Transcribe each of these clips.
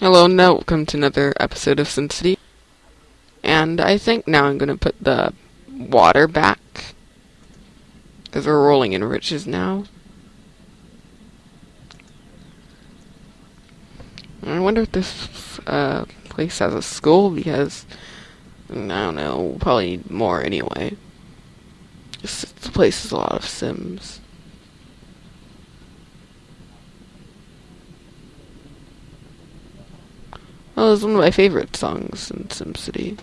Hello and welcome to another episode of SimCity. And I think now I'm going to put the water back. Because we're rolling in riches now. I wonder if this uh, place has a school because I don't know, probably more anyway. This place has a lot of Sims. Oh, it's one of my favorite songs in SimCity.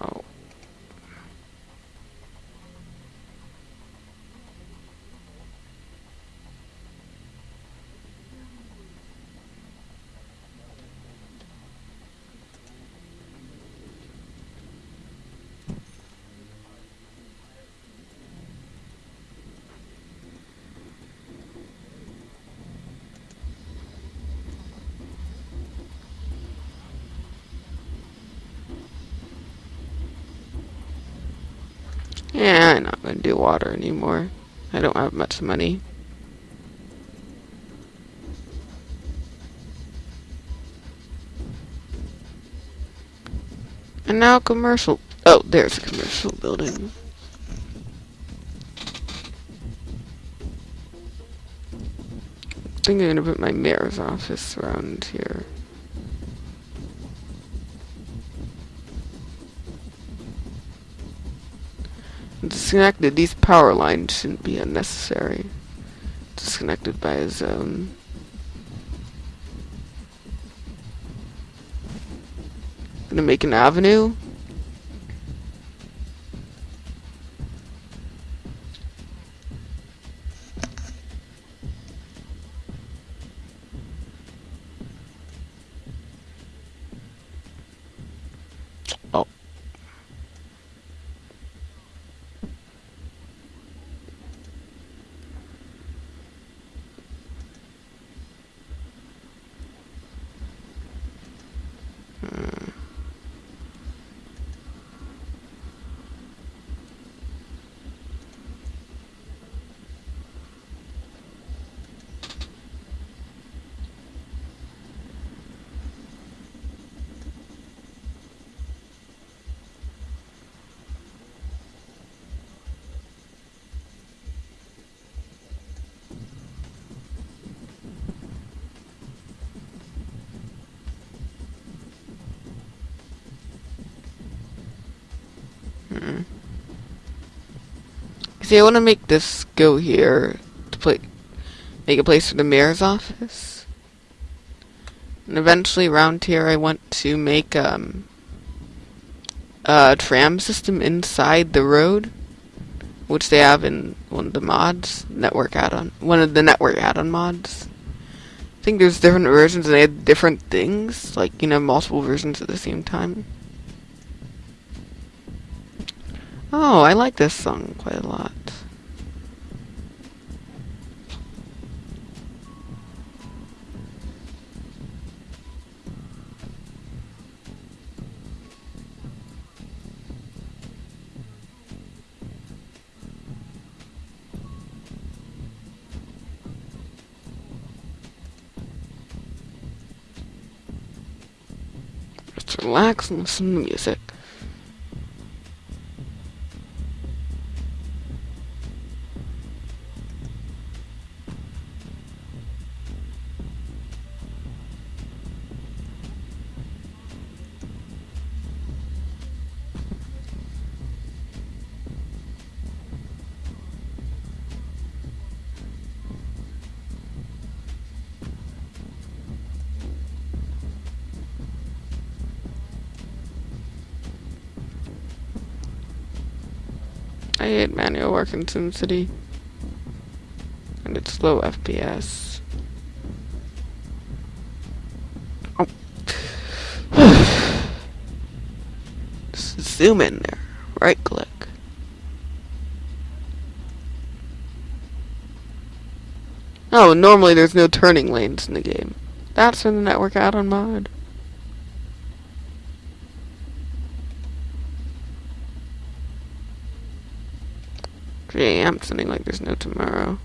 Oh. Yeah, I'm not gonna do water anymore. I don't have much money. And now commercial. Oh, there's a commercial building. I think I'm gonna put my mayor's office around here. Disconnected. These power lines shouldn't be unnecessary. Disconnected by a zone. Gonna make an avenue. Oh. See, I want to make this go here to play, make a place for the mayor's office, and eventually around here I want to make um a tram system inside the road, which they have in one of the mods, network add-on, one of the network add-on mods. I think there's different versions and they have different things, like you know multiple versions at the same time. Oh, I like this song quite a lot. Just relax and listen to music. Manual work in SimCity. And it's low FPS. Oh. Zoom in there. Right click. Oh, normally there's no turning lanes in the game. That's from the network add-on mod. Gee, I'm sounding like there's no tomorrow.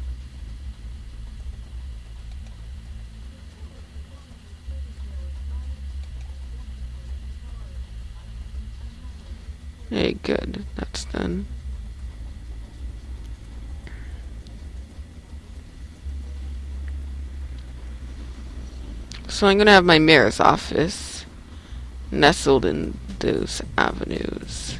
Hey, good. That's done. So I'm gonna have my mayor's office nestled in those avenues.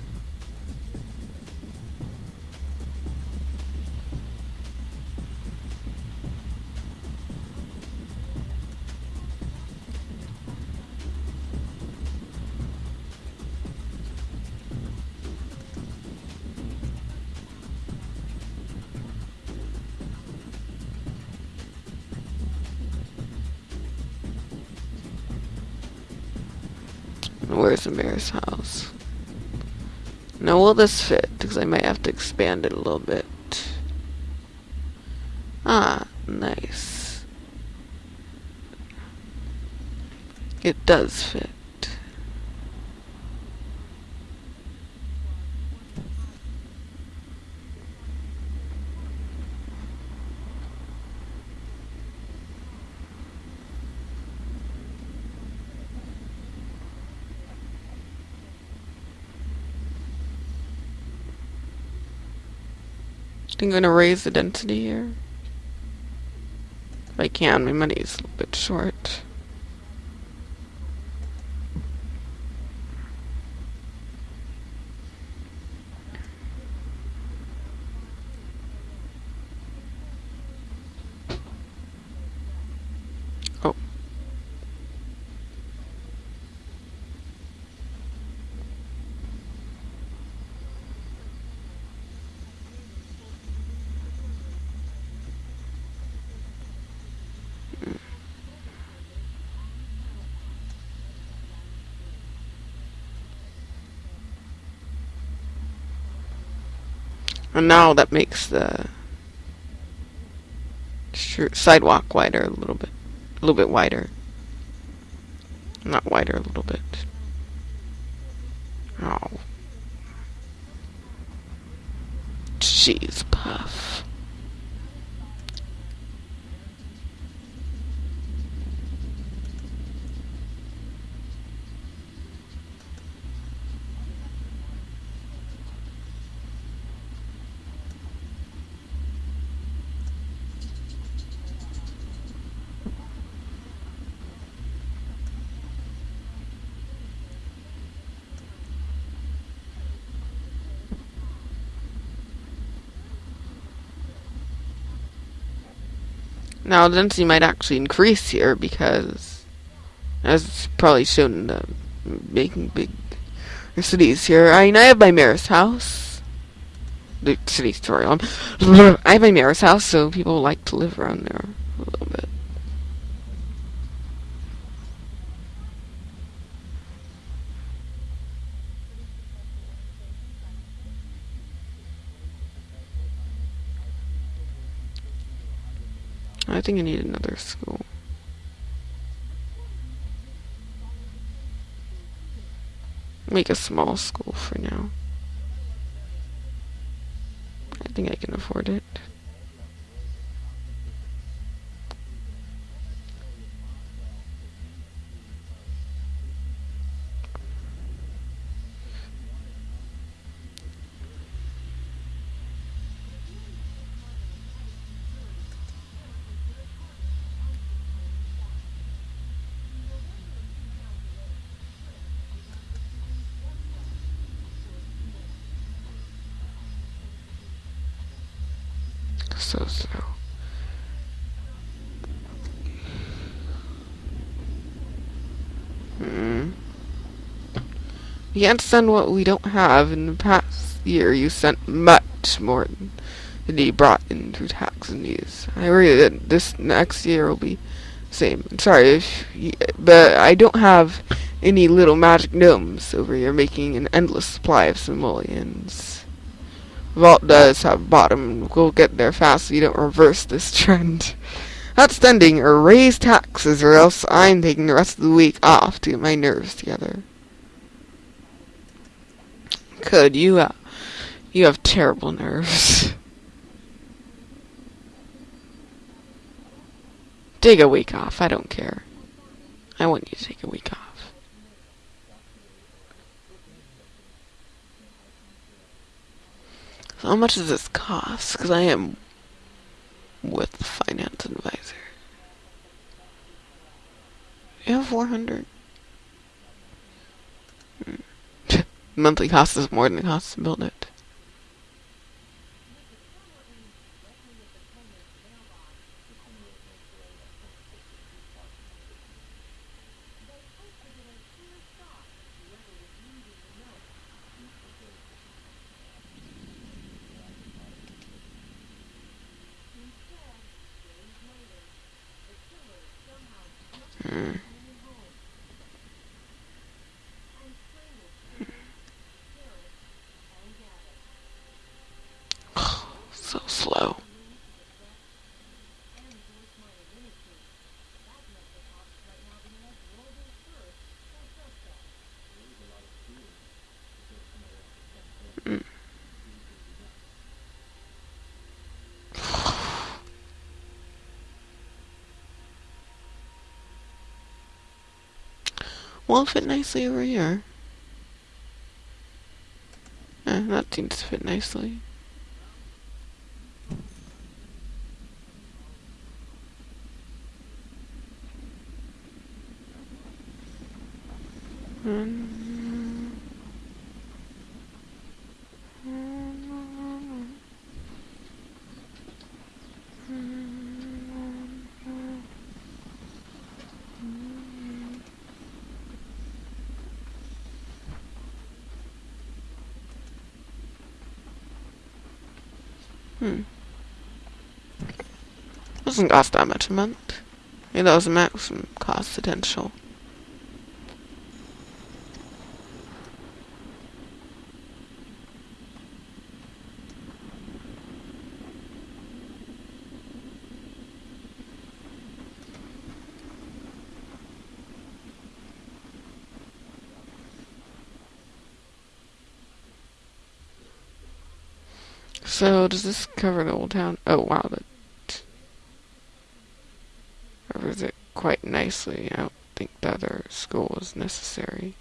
Where's the mayor's house? Now will this fit? Because I might have to expand it a little bit. Ah, nice. It does fit. I'm going to raise the density here. If I can, my money's a little bit short. Oh. And now that makes the sidewalk wider a little bit. A little bit wider. Not wider, a little bit. Oh. Jeez, puff. Now, density might actually increase here because, as probably shown in the making big cities here, I mean, I have my mayor's house. The city story. Um, I have my mayor's house, so people like to live around there a little bit. I think I need another school. Make a small school for now. I think I can afford it. You can't send what we don't have. In the past year, you sent much more than you brought in through tax and. I worry that this next year will be the same. sorry, if you, but I don't have any little magic gnomes over here making an endless supply of simoleons. Vault does have bottom. We'll get there fast so you don't reverse this trend. Outstanding, or raise taxes, or else I'm taking the rest of the week off to get my nerves together. Could you, uh, you have terrible nerves. Take a week off, I don't care. I want you to take a week off. So how much does this cost? Because I am with the finance advisor. You have 400. Hmm. Monthly cost is more than the cost to build it. Hmm. so slow. Mm. Will fit nicely over here. Eh, that seems to fit nicely. Hmm. Doesn't cost that much a month. Was the maximum cost potential. So, does this cover the old town? Oh, wow, that covers it quite nicely. I don't think the other school is necessary.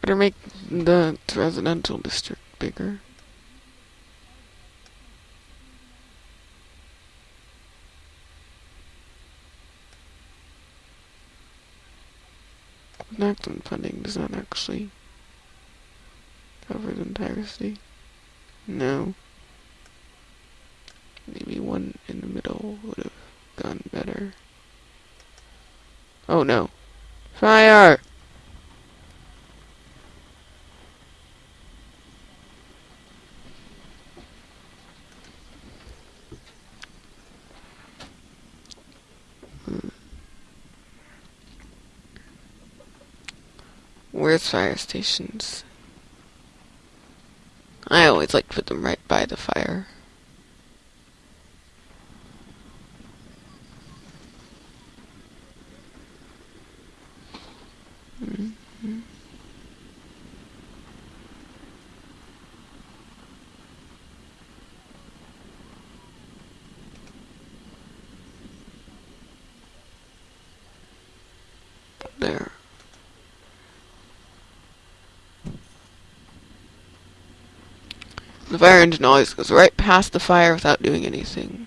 Better make the residential district bigger. Does not actually cover the entire city. No. Maybe one in the middle would have gone better. Oh no. Fire! Where's fire stations? I always like to put them right by the fire. Mm -hmm. There. Engine always goes right past the fire without doing anything.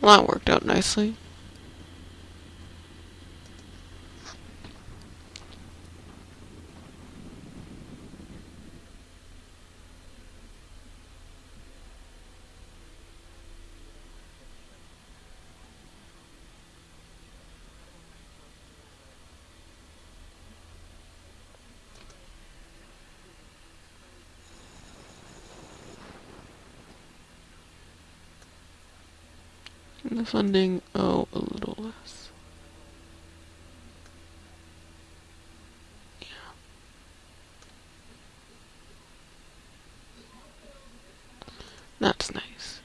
Well, that worked out nicely. And the funding, oh, a little less. Yeah. That's nice.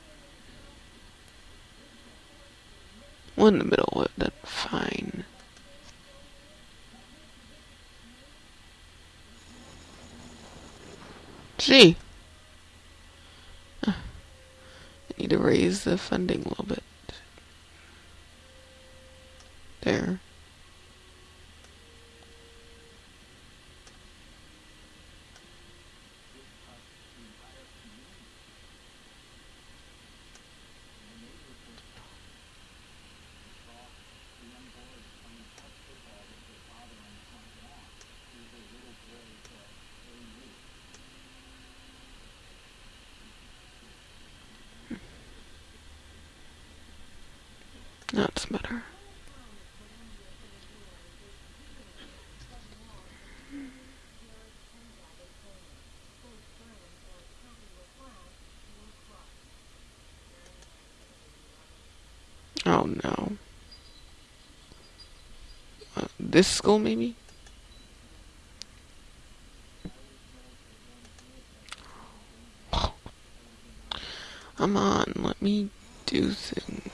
One in the middle, that's fine. Gee. I need to raise the funding a little bit. There. That's better. Oh no. Uh, this school, maybe? Come on, let me do things.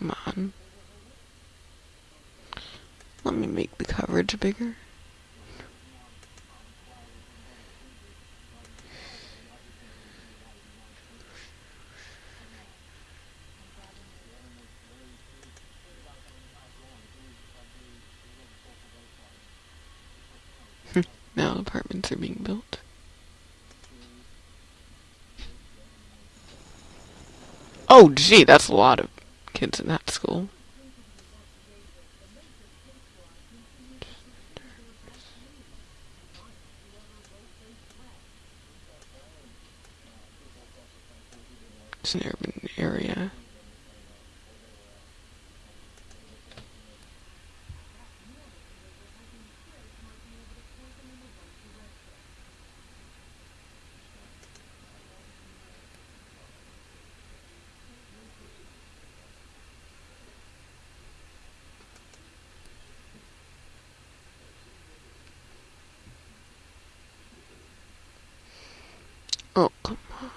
Come on. Let me make the coverage bigger. Now apartments are being built. Oh, gee, that's a lot of kids in that school. It's an urban area. Oh, come on.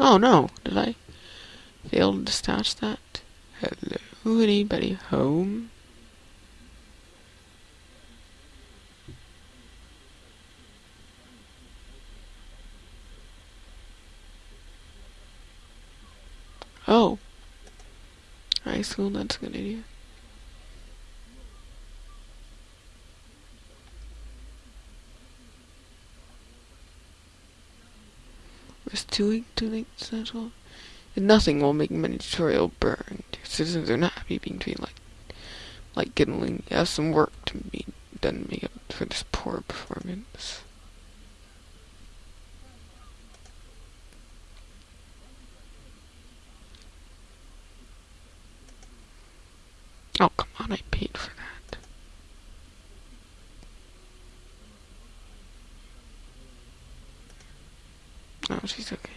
Oh no, did I fail to dispatch that? Hello, anybody home? Oh. High school, that's a good idea. Two late central. And nothing will make many burn. Your citizens are not happy being treated like like Gidling. You have some work to be done to make up for this poor performance. Oh, come on, I paid for No, she's okay.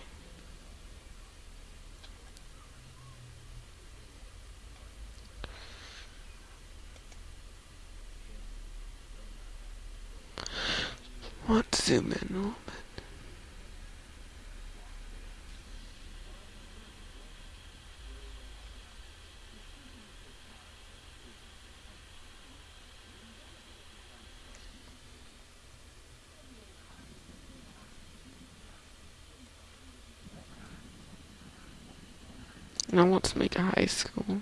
To zoom in And I want to make a high school.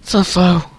So slow.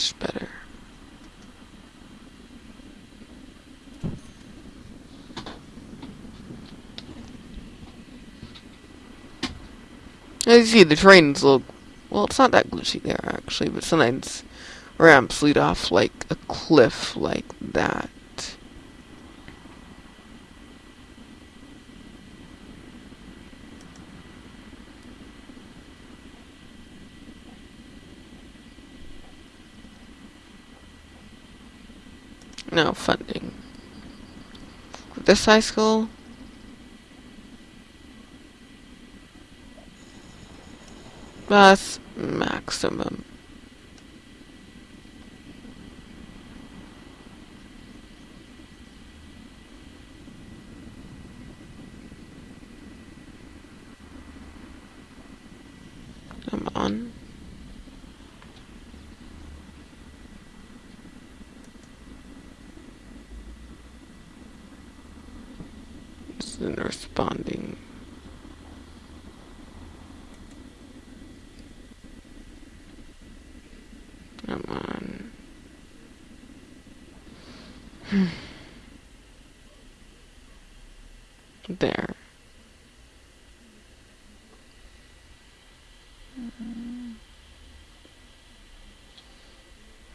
Much better. As you see, the trains look... Well, it's not that glitchy there, actually, but sometimes ramps lead off like a cliff like that. No funding. This high school? That's maximum. Come on. Isn't responding. Come on. there.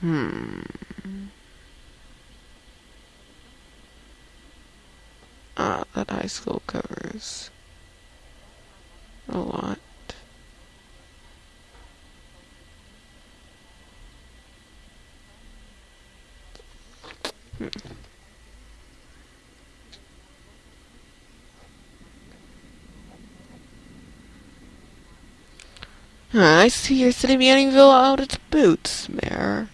Hmm. Ah, that high school a lot. Hmm. I see you're sitting Manningville out its boots, Mayor.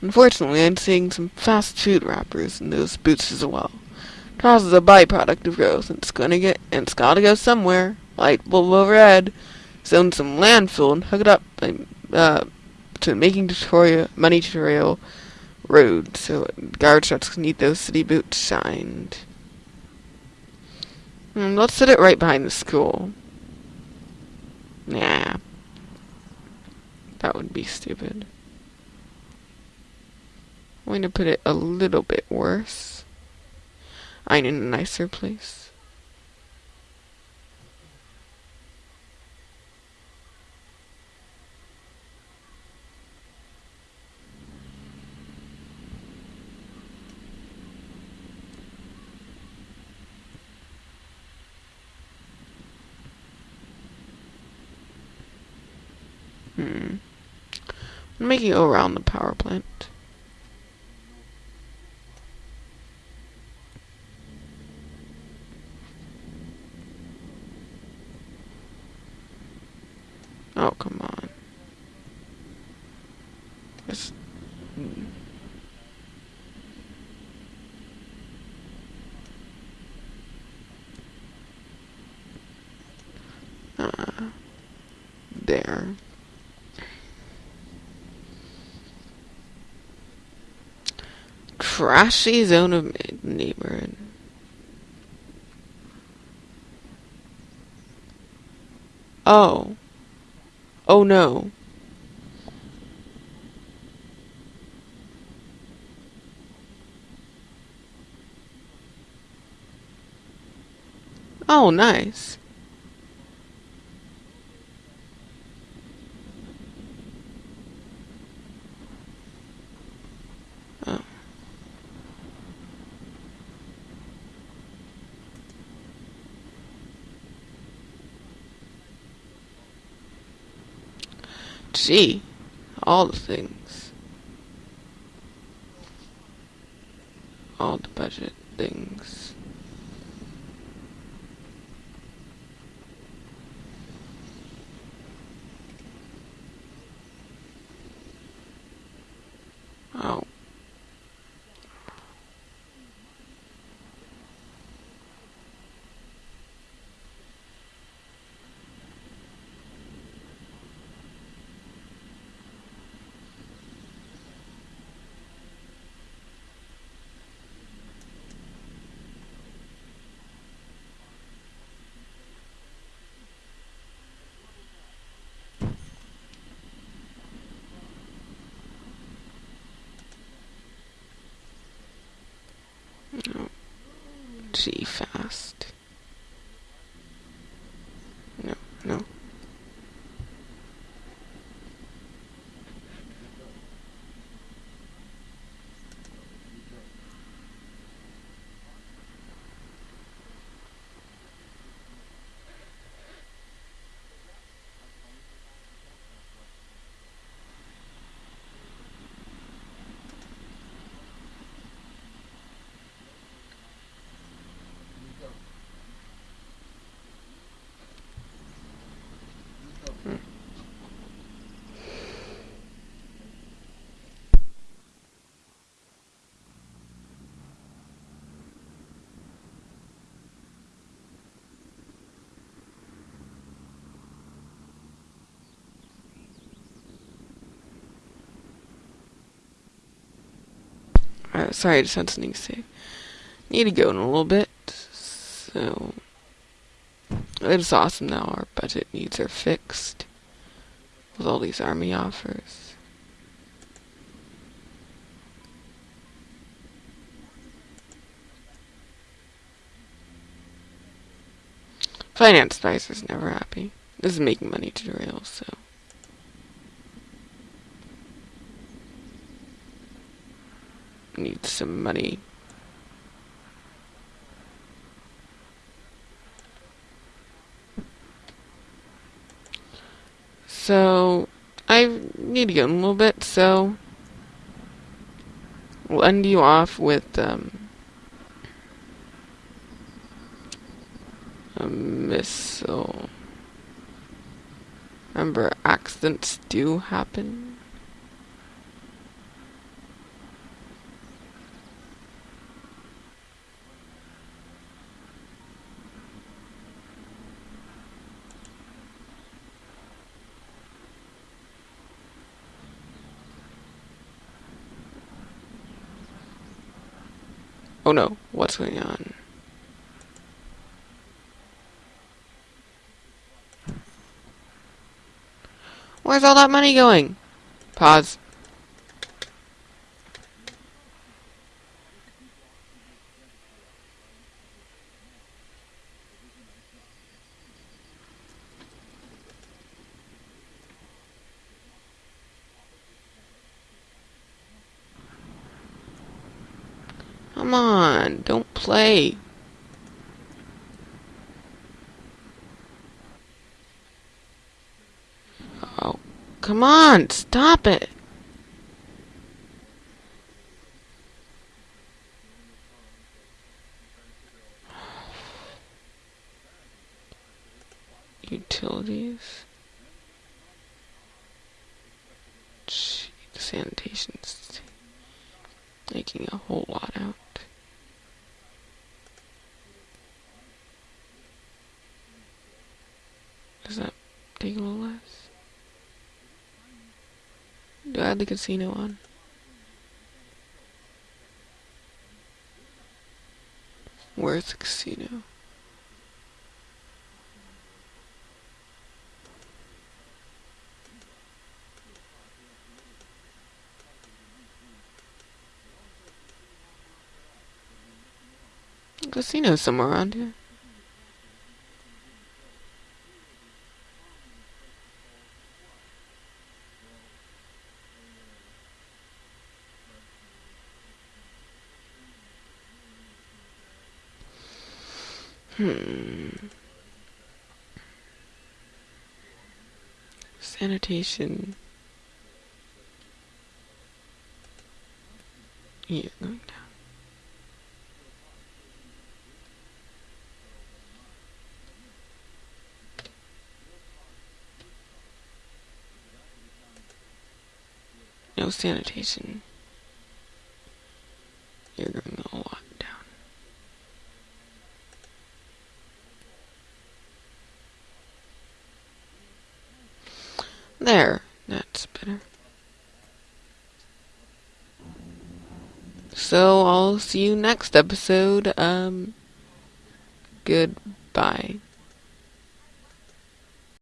Unfortunately, I'm seeing some fast food wrappers in those boots as well. Trials is a byproduct of growth, and it's gonna get, and it's gotta go somewhere. Light bulb overhead. Zone some landfill and hook it up uh, to making tutorial, money tutorial road, so garbage trucks need those city boots shined. Hmm, let's set it right behind the school. Nah. That would be stupid. I'm going to put it a little bit worse. I need a nicer place. Hmm. I'm making around the power plant. Oh, come on. It's, uh, there. Crashy zone of neighborhood. Oh. Oh no. Oh, nice. Oh. Gee, all the things. All the budget things. Oh. G fast. No, no. Uh, sorry, I just had something to say. Need to go in a little bit, so it's awesome now. Our budget needs are fixed with all these army offers. Finance advisor's never happy. This is making money to derail, so. Need some money. So, I need to go in a little bit, so we'll end you off with um, a missile. Remember, accidents do happen. Oh no, what's going on? Where's all that money going? Pause. Come on, don't. Oh, come on, stop it. Utilities. Sanitation's making a whole lot out. Does take a little less? Do I have the casino on? Where's the casino? Casino somewhere around here. Hmm. Sanitation. You're going down. No sanitation. You're going a lot down. There. That's better. So I'll see you next episode. Um, goodbye.